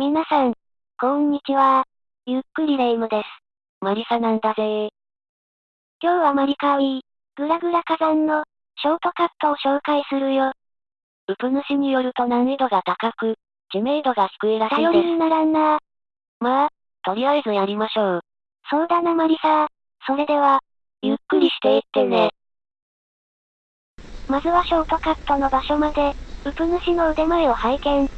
皆さん、こんにちは。ゆっくりレ夢ムです。マリサなんだぜ今日はマリカーウィー、グラグラ火山の、ショートカットを紹介するよ。ウプ主によると難易度が高く、知名度が低いらしいです。頼りにならんなまあ、とりあえずやりましょう。そうだなマリサそれでは、ゆっくりしていってね。まずはショートカットの場所まで、ウプ主の腕前を拝見。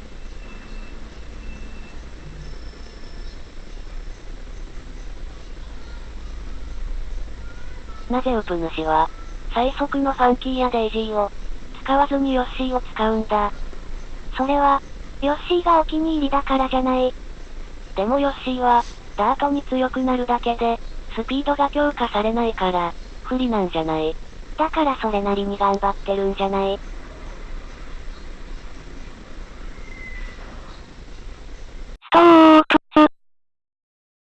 なぜウプ主は、最速のファンキーやデイジーを、使わずにヨッシーを使うんだ。それは、ヨッシーがお気に入りだからじゃない。でもヨッシーは、ダートに強くなるだけで、スピードが強化されないから、不利なんじゃないだからそれなりに頑張ってるんじゃないストープ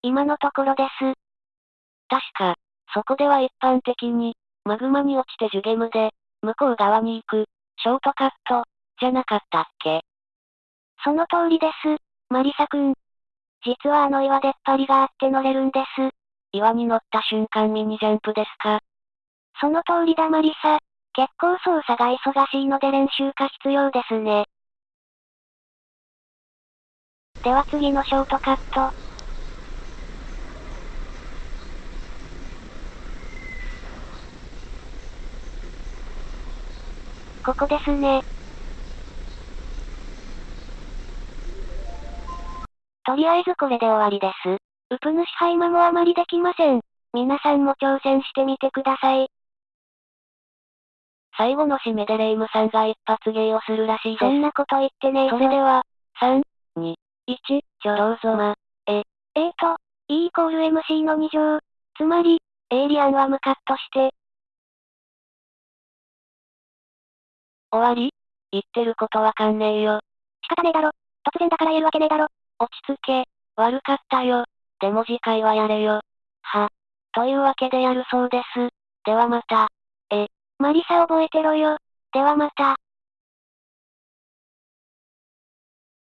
今のところです。確か、そこでは一般的に、マグマに落ちてジュゲムで、向こう側に行く、ショートカット、じゃなかったっけ？その通りです、マリサくん。実はあの岩出っ張りがあって乗れるんです。岩に乗った瞬間ミニジャンプですか？その通りだマリサ。結構操作が忙しいので練習が必要ですね。では次のショートカット。ここですね。とりあえずこれで終わりです。ウプ主ハイマもあまりできません。皆さんも挑戦してみてください。最後の締めでレイムさんが一発芸をするらしいです。そんなこと言ってねえぞそれでは、3、2、1、ちょろうぞま。えーと、E イコール MC の2乗。つまり、エイリアンはムカッとして、終わり？言ってることわかんねえよ。仕方ねえだろ。突然だから言えるわけねえだろ。落ち着け。悪かったよ。でも次回はやれよ。は。というわけでやるそうです。ではまた。えマリサ覚えてろよ。ではまた。